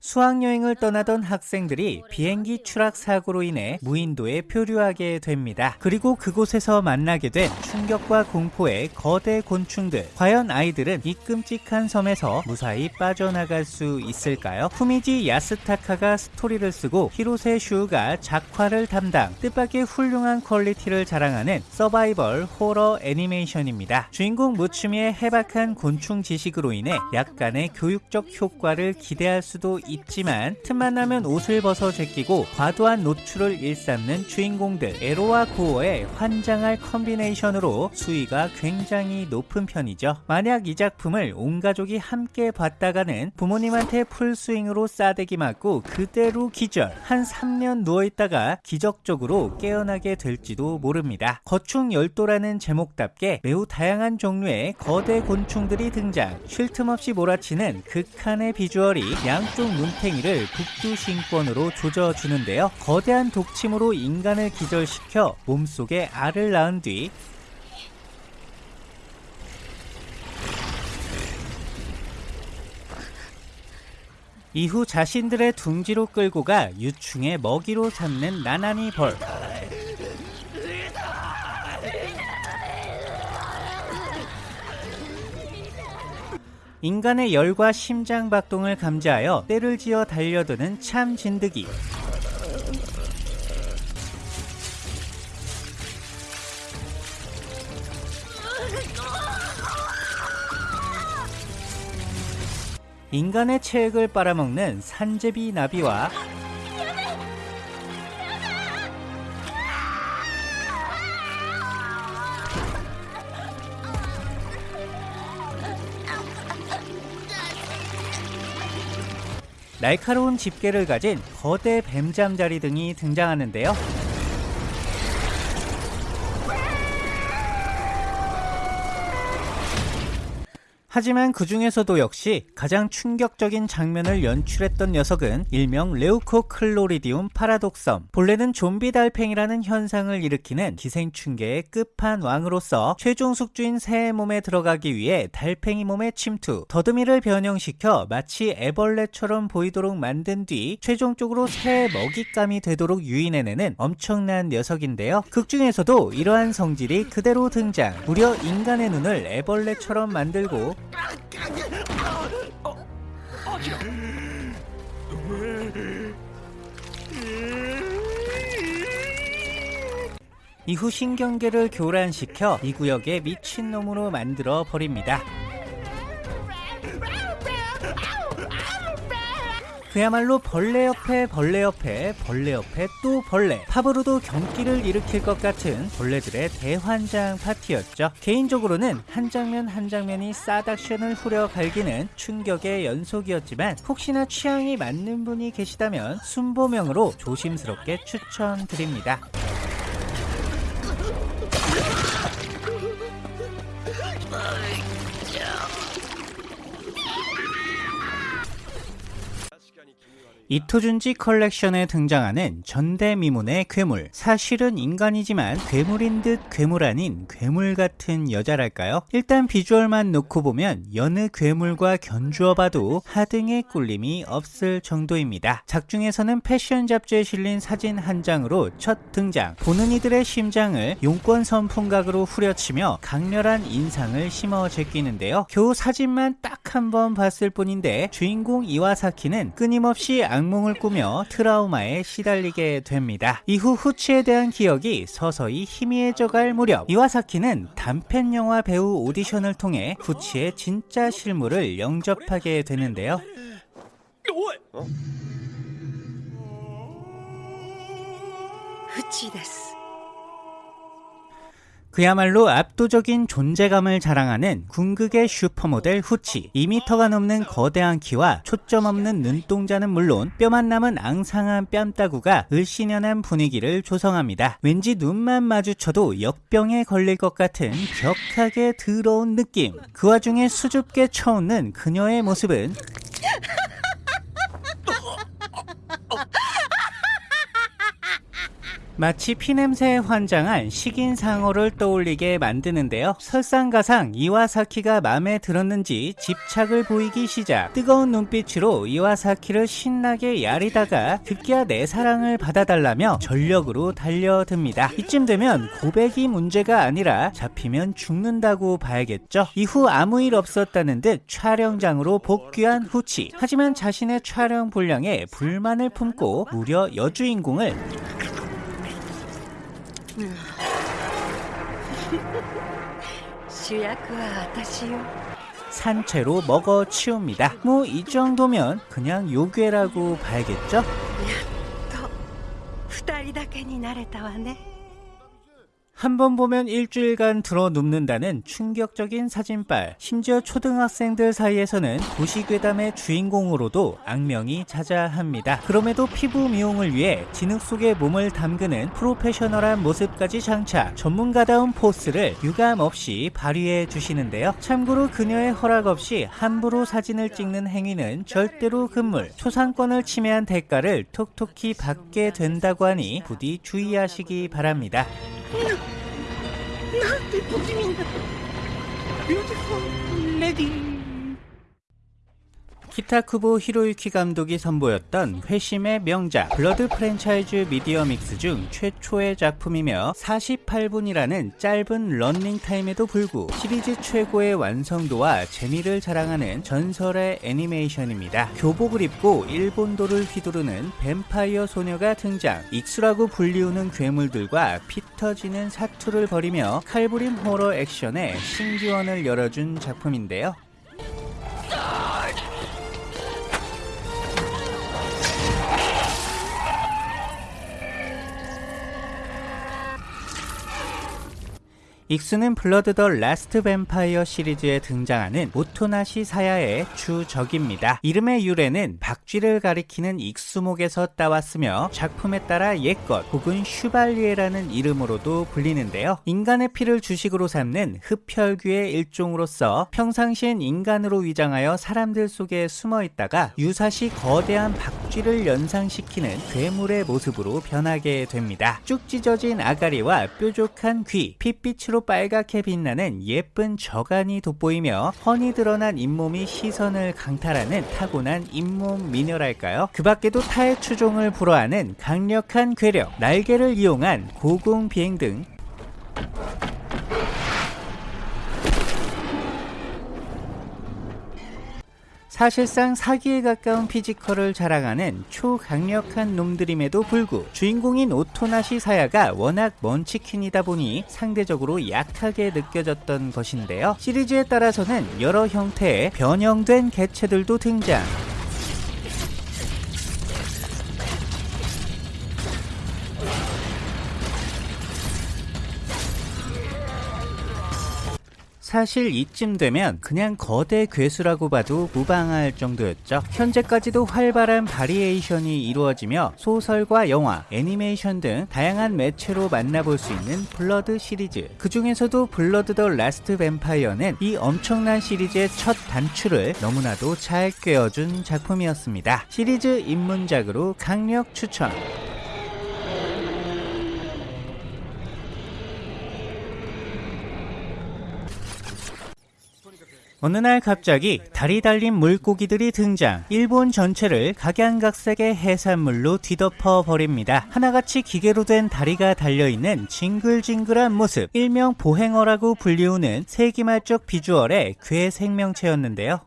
수학여행을 떠나던 학생들이 비행기 추락 사고로 인해 무인도에 표류하게 됩니다. 그리고 그곳에서 만나게 된 충격과 공포의 거대 곤충들. 과연 아이들은 이 끔찍한 섬에서 무사히 빠져나갈 수 있을까요? 후지미 야스타카가 스토리를 쓰고 히로세 슈가 작화를 담당 뜻밖의 훌륭한 퀄리티를 자랑하는 서바이벌 호러 애니메이션입니다. 주인공 무츠미의 해박한 곤충 지식으로 인해 약간의 교육적 효과를 기대할 수도 있 지만 틈만 나면 옷을 벗어 제끼고 과도한 노출을 일삼는 주인공들 에로와 고어의 환장할 콤비네이션으로 수위가 굉장히 높은 편이죠. 만약 이 작품을 온 가족이 함께 봤다가는 부모님한테 풀스윙으로 싸대기 맞고 그대로 기절 한 3년 누워있다가 기적적으로 깨어나게 될지도 모릅니다. 거충 열도라는 제목답게 매우 다양한 종류의 거대 곤충들이 등장 쉴 틈 없이 몰아치는 극한의 비주얼이 양쪽 눈탱이를 북두신권으로 조져주는데요. 거대한 독침으로 인간을 기절시켜 몸속에 알을 낳은 뒤 이후 자신들의 둥지로 끌고 가 유충의 먹이로 삼는 나나니 벌. 인간의 열과 심장 박동을 감지하여 때를 지어 달려드는 참 진드기. 인간의 체액을 빨아먹는 산제비 나비와 날카로운 집게를 가진 거대 뱀잠자리 등이 등장하는데요. 하지만 그 중에서도 역시 가장 충격적인 장면을 연출했던 녀석은 일명 레우코 클로리디움 파라독섬. 본래는 좀비 달팽이라는 현상을 일으키는 기생충계의 끝판왕으로서 최종 숙주인 새의 몸에 들어가기 위해 달팽이 몸에 침투, 더듬이를 변형시켜 마치 애벌레처럼 보이도록 만든 뒤 최종적으로 새의 먹잇감이 되도록 유인해내는 엄청난 녀석인데요. 극 중에서도 이러한 성질이 그대로 등장. 무려 인간의 눈을 애벌레처럼 만들고 이후 신경계를 교란시켜 이 구역에 미친놈으로 만들어 버립니다. 그야말로 벌레 옆에 벌레 옆에 벌레 옆에 또 벌레. 팝으로도 경기를 일으킬 것 같은 벌레들의 대환장 파티였죠. 개인적으로는 한 장면 한 장면이 싸닥션을 후려 갈기는 충격의 연속이었지만 혹시나 취향이 맞는 분이 계시다면 순보명으로 조심스럽게 추천드립니다 이토준지 컬렉션에 등장하는 전대미문의 괴물. 사실은 인간이지만 괴물인 듯 괴물 아닌 괴물 같은 여자랄까요? 일단 비주얼만 놓고 보면 여느 괴물과 견주어 봐도 하등의 꿀림이 없을 정도입니다. 작중에서는 패션 잡지에 실린 사진 한 장으로 첫 등장. 보는 이들의 심장을 용권 선풍각으로 후려치며 강렬한 인상을 심어 제끼는데요. 겨우 사진만 딱 한 번 봤을 뿐인데 주인공 이와사키는 끊임없이 악몽을 꾸며 트라우마에 시달리게 됩니다. 이후 후치에 대한 기억이 서서히 희미해져갈 무렵 이와사키는 단편 영화 배우 오디션을 통해 후치의 진짜 실물을 영접하게 되는데요. 어? 후치 데스. 그야말로 압도적인 존재감을 자랑하는 궁극의 슈퍼모델 후치. 2m가 넘는 거대한 키와 초점 없는 눈동자는 물론 뼈만 남은 앙상한 뺨따구가 을씨년한 분위기를 조성합니다. 왠지 눈만 마주쳐도 역병에 걸릴 것 같은 격하게 더러운 느낌. 그 와중에 수줍게 쳐웃는 그녀의 모습은 마치 피냄새에 환장한 식인상어를 떠올리게 만드는데요. 설상가상 이와사키가 마음에 들었는지 집착을 보이기 시작 뜨거운 눈빛으로 이와사키를 신나게 야리다가 급기야 내 사랑을 받아달라며 전력으로 달려듭니다. 이쯤 되면 고백이 문제가 아니라 잡히면 죽는다고 봐야겠죠. 이후 아무 일 없었다는 듯 촬영장으로 복귀한 후치 하지만 자신의 촬영 분량에 불만을 품고 무려 여주인공을 산채로 먹어 치웁니다. 뭐 이 정도면 그냥 요괴라고 봐야겠죠? と二人だけになれたわね 한 번 보면 일주일간 들어 눕는다는 충격적인 사진빨. 심지어 초등학생들 사이에서는 도시괴담의 주인공으로도 악명이 자자합니다. 그럼에도 피부 미용을 위해 진흙 속에 몸을 담그는 프로페셔널한 모습까지 장착. 전문가다운 포스를 유감 없이 발휘해 주시는데요. 참고로 그녀의 허락 없이 함부로 사진을 찍는 행위는 절대로 금물. 초상권을 침해한 대가를 톡톡히 받게 된다고 하니 부디 주의하시기 바랍니다. ななんて不気味なビューティフルレディー 키타쿠보 히로유키 감독이 선보였던 회심의 명작 블러드 프랜차이즈 미디어 믹스 중 최초의 작품이며 48분이라는 짧은 런닝타임에도 불구 시리즈 최고의 완성도와 재미를 자랑하는 전설의 애니메이션입니다. 교복을 입고 일본도를 휘두르는 뱀파이어 소녀가 등장 익수라고 불리우는 괴물들과 피 터지는 사투를 벌이며 칼부림 호러 액션에 신기원을 열어준 작품인데요. 익수는 블러드 더 라스트 뱀파이어 시리즈에 등장하는 오토나시 사야의 주적입니다. 이름의 유래는 박쥐를 가리키는 익수목에서 따왔으며 작품에 따라 옛것 혹은 슈발리에라는 이름으로도 불리는데요. 인간의 피를 주식으로 삼는 흡혈귀의 일종으로서 평상시엔 인간으로 위장하여 사람들 속에 숨어 있다가 유사시 거대한 박쥐를 연상시키는 괴물의 모습으로 변하게 됩니다. 쭉 찢어진 아가리와 뾰족한 귀, 핏빛으로 빨갛게 빛나는 예쁜 적안이 돋보이며 훤히 드러난 잇몸이 시선을 강탈하는 타고난 잇몸 미녀랄까요? 그 밖에도 타의 추종을 불허하는 강력한 괴력, 날개를 이용한 고공 비행 등 사실상 사기에 가까운 피지컬을 자랑하는 초강력한 놈들임에도 불구 주인공인 오토나시 사야가 워낙 먼치킨이다 보니 상대적으로 약하게 느껴졌던 것인데요. 시리즈에 따라서는 여러 형태의 변형된 개체들도 등장. 사실 이쯤 되면 그냥 거대 괴수라고 봐도 무방할 정도였죠. 현재까지도 활발한 바리에이션이 이루어지며 소설과 영화, 애니메이션 등 다양한 매체로 만나볼 수 있는 블러드 시리즈. 그 중에서도 블러드 더 라스트 뱀파이어는 이 엄청난 시리즈의 첫 단추를 너무나도 잘 꿰어준 작품이었습니다. 시리즈 입문작으로 강력 추천. 어느 날 갑자기 다리 달린 물고기들이 등장. 일본 전체를 각양각색의 해산물로 뒤덮어 버립니다. 하나같이 기계로 된 다리가 달려있는 징글징글한 모습. 일명 보행어라고 불리우는 세기말 적 비주얼의 괴 생명체였는데요.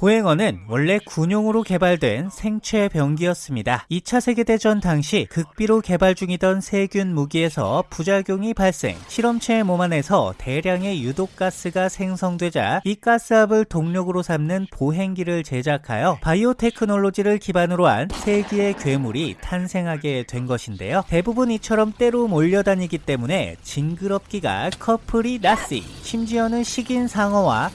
보행어는 원래 군용으로 개발된 생체 병기였습니다. 2차 세계대전 당시 극비로 개발 중이던 세균 무기에서 부작용이 발생, 실험체의 몸 안에서 대량의 유독가스가 생성되자 이 가스압을 동력으로 삼는 보행기를 제작하여 바이오 테크놀로지를 기반으로 한 세기의 괴물이 탄생하게 된 것인데요. 대부분 이처럼 때로 몰려다니기 때문에 징그럽기가 커플이 나시, 심지어는 식인 상어와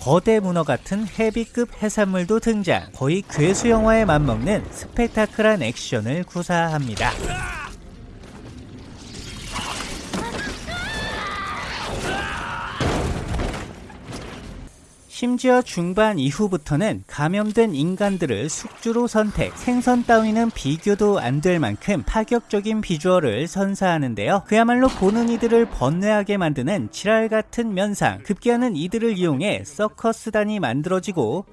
거대 문어 같은 헤비급 해산물도 등장. 거의 괴수 영화에 맞먹는 스펙타클한 액션을 구사합니다. 심지어 중반 이후부터는 감염된 인간들을 숙주로 선택, 생선 따위는 비교도 안 될 만큼 파격적인 비주얼을 선사하는데요. 그야말로 보는 이들을 번뇌하게 만드는 지랄 같은 면상, 급기야는 이들을 이용해 서커스단이 만들어지고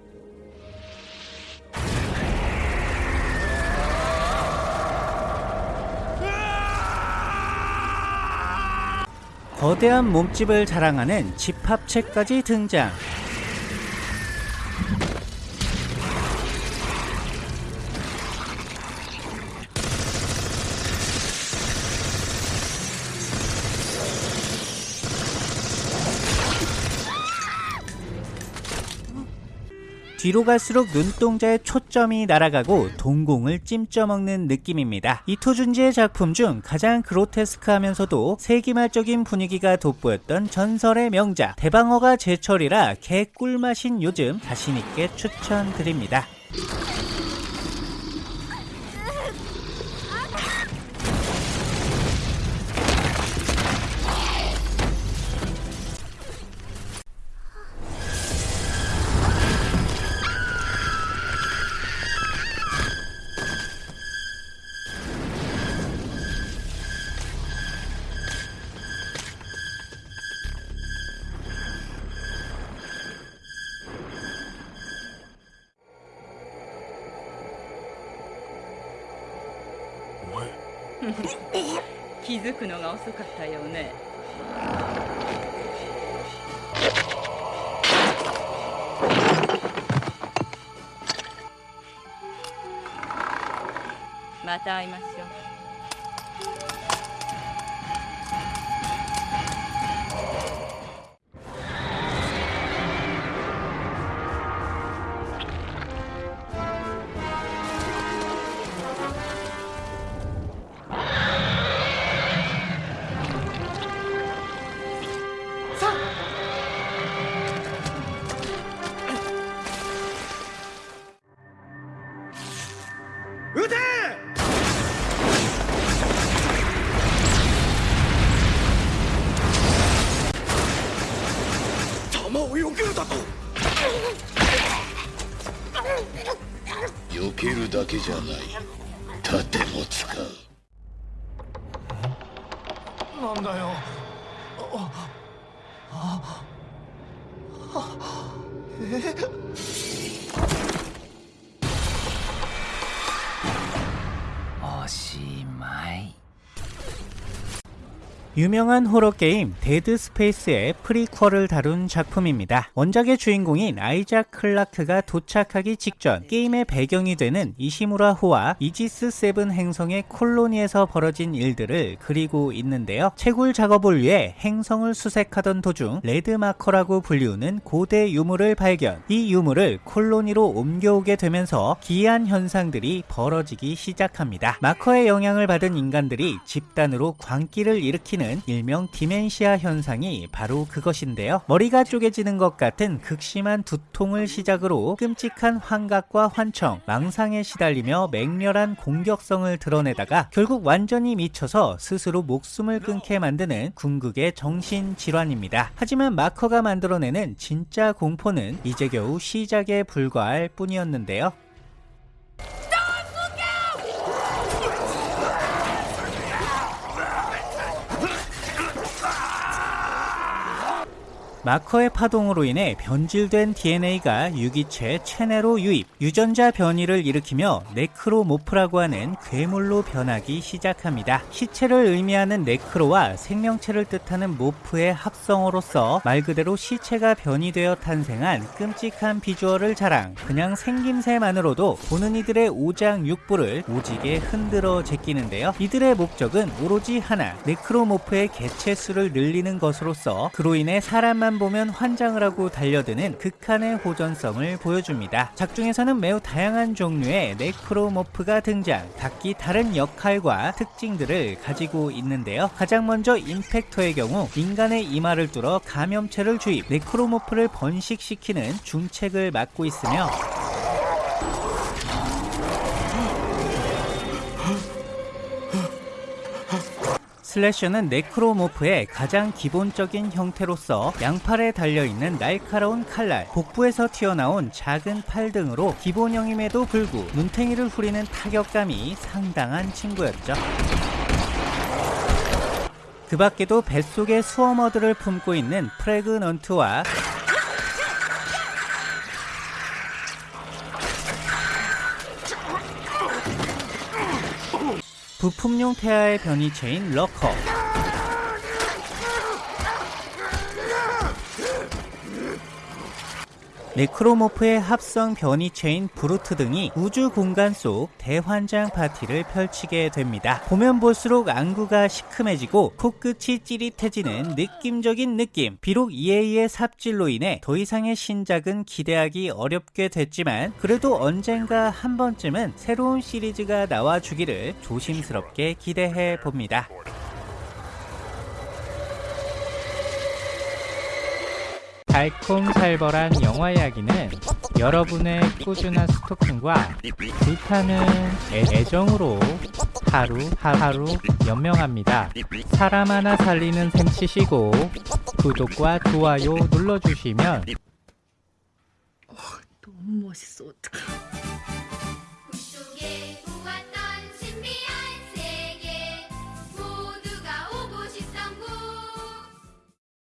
거대한 몸집을 자랑하는 집합체까지 등장. 뒤로 갈수록 눈동자의 초점이 날아가고 동공을 찜쪄먹는 느낌입니다. 이토준지의 작품 중 가장 그로테스크하면서도 세기말적인 분위기가 돋보였던 전설의 명작 대방어가 제철이라 개꿀맛인 요즘 자신있게 추천드립니다. 気づくのが遅かったようね。また会いましょう。撃て！弾を避けるだと？避けるだけじゃない。盾も使う。なんだよしまい。 유명한 호러 게임 데드 스페이스의 프리퀄을 다룬 작품입니다. 원작의 주인공인 아이작 클라크가 도착하기 직전 게임의 배경이 되는 이시무라호와 이지스 세븐 행성의 콜로니에서 벌어진 일들을 그리고 있는데요. 채굴 작업을 위해 행성을 수색하던 도중 레드마커라고 불리우는 고대 유물을 발견. 이 유물을 콜로니로 옮겨오게 되면서 기이한 현상들이 벌어지기 시작합니다. 마커의 영향을 받은 인간들이 집단으로 광기를 일으키는 일명 dementia 현상이 바로 그것인데요. 머리가 쪼개지는 것 같은 극심한 두통을 시작으로 끔찍한 환각과 환청, 망상에 시달리며 맹렬한 공격성을 드러내다가 결국 완전히 미쳐서 스스로 목숨을 끊게 만드는 궁극의 정신질환입니다. 하지만 마커가 만들어내는 진짜 공포는 이제 겨우 시작에 불과할 뿐이었는데요. 마커의 파동으로 인해 변질된 DNA가 유기체 체내로 유입, 유전자 변이를 일으키며 네크로모프라고 하는 괴물로 변하기 시작합니다. 시체를 의미하는 necro와 생명체를 뜻하는 morph의 합성어로서 말 그대로 시체가 변이되어 탄생한 끔찍한 비주얼을 자랑, 그냥 생김새만으로도 보는 이들의 오장육부를 오지게 흔들어 제끼는데요. 이들의 목적은 오로지 하나, 네크로모프의 개체 수를 늘리는 것으로서 그로 인해 사람만 보면 환장을 하고 달려드는 극한의 호전성을 보여줍니다. 작중에서는 매우 다양한 종류의 네크로모프가 등장, 각기 다른 역할과 특징들을 가지고 있는데요. 가장 먼저 임팩터의 경우 인간의 이마를 뚫어 감염체를 주입, 네크로모프를 번식시키는 중책을 맡고 있으며 슬래셔는 네크로모프의 가장 기본적인 형태로서 양팔에 달려있는 날카로운 칼날, 복부에서 튀어나온 작은 팔 등으로 기본형임에도 불구 눈탱이를 후리는 타격감이 상당한 친구였죠. 그 밖에도 뱃속에 Swarmer들을 품고 있는 Pregnant와 부품용 태아의 변이체인 Lurker 네크로모프의 합성 변이체인 Brute 등이 우주 공간 속 대환장 파티를 펼치게 됩니다. 보면 볼수록 안구가 시큼해지고 코끝이 찌릿해지는 느낌적인 느낌. 비록 EA의 삽질로 인해 더 이상의 신작은 기대하기 어렵게 됐지만 그래도 언젠가 한 번쯤은 새로운 시리즈가 나와주기를 조심스럽게 기대해 봅니다. 달콤살벌한 영화 이야기는 여러분의 꾸준한 스토킹과 불타는 애- 애정으로 하루 하루 연명합니다. 사람 하나 살리는 셈 치시고 구독과 좋아요 눌러주시면 너무 멋있어 어떡해